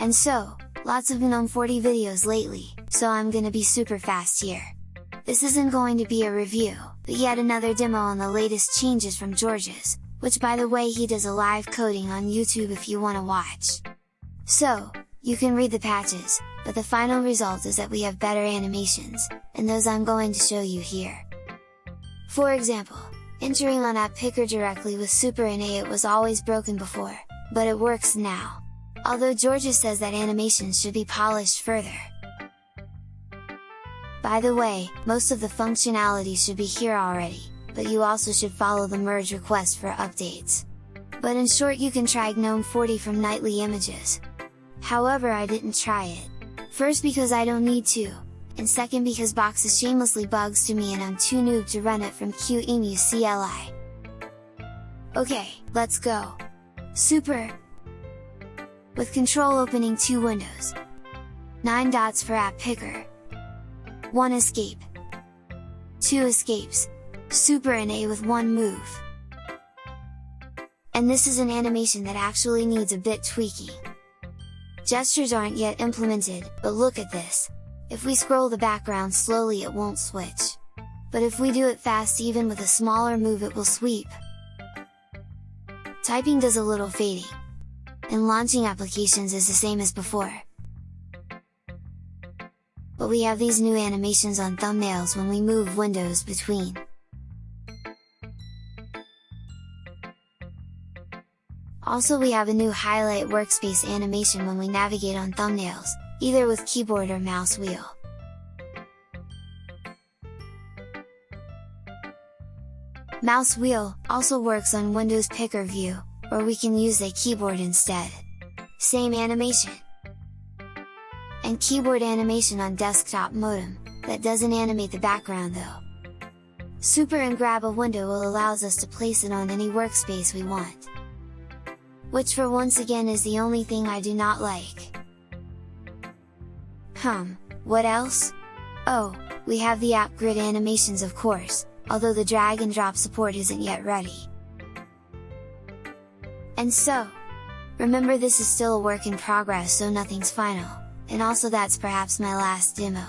And so, lots of GNOME 40 videos lately, so I'm gonna be super fast here. This isn't going to be a review, but yet another demo on the latest changes from Georges, which by the way he does a live coding on YouTube if you wanna watch. So, you can read the patches, but the final result is that we have better animations, and those I'm going to show you here. For example, entering on App Picker directly with Super NA it was always broken before, but it works now. Although Georges says that animations should be polished further. By the way, most of the functionality should be here already, but you also should follow the merge request for updates. But in short you can try GNOME 40 from nightly images. However I didn't try it. First because I don't need to, and second because Boxes shamelessly bugs to me and I'm too noob to run it from QEMU CLI. Okay, let's go! Super! With control opening two windows. 9 dots for app picker. 1 escape. 2 escapes, Super NA with one move. And this is an animation that actually needs a bit tweaking. Gestures aren't yet implemented, but look at this! If we scroll the background slowly it won't switch. But if we do it fast even with a smaller move it will sweep. Typing does a little fading. And launching applications is the same as before. But we have these new animations on thumbnails when we move windows between. Also we have a new highlight workspace animation when we navigate on thumbnails, either with keyboard or mouse wheel. Mouse wheel also works on Windows Picker view, or we can use a keyboard instead. Same animation! And keyboard animation on desktop modem, that doesn't animate the background though. Super and grab a window will allows us to place it on any workspace we want which for once again is the only thing I do not like. Hum, what else? Oh, we have the app grid animations of course, although the drag and drop support isn't yet ready. And so, remember this is still a work in progress so nothing's final, and also that's perhaps my last demo.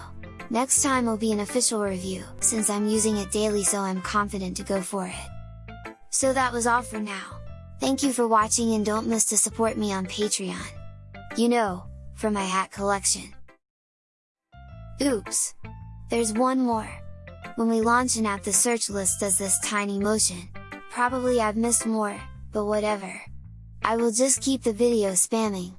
Next time will be an official review, since I'm using it daily so I'm confident to go for it. So that was all for now. Thank you for watching and don't miss to support me on Patreon. You know, for my hat collection. Oops! There's one more! When we launch an app the search list does this tiny motion, probably I've missed more, but whatever. I will just keep the video spamming,